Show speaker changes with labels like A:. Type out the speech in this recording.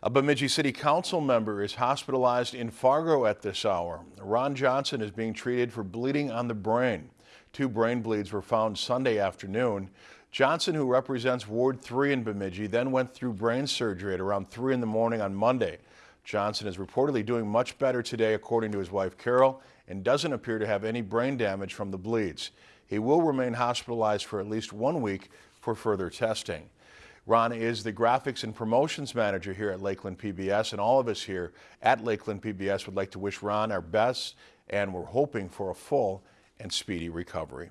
A: A Bemidji City Council member is hospitalized in Fargo at this hour. Ron Johnson is being treated for bleeding on the brain. Two brain bleeds were found Sunday afternoon. Johnson, who represents Ward 3 in Bemidji, then went through brain surgery at around 3 in the morning on Monday. Johnson is reportedly doing much better today, according to his wife Carol, and doesn't appear to have any brain damage from the bleeds. He will remain hospitalized for at least one week for further testing. Ron is the graphics and promotions manager here at Lakeland PBS, and all of us here at Lakeland PBS would like to wish Ron our best, and we're hoping for a full and speedy recovery.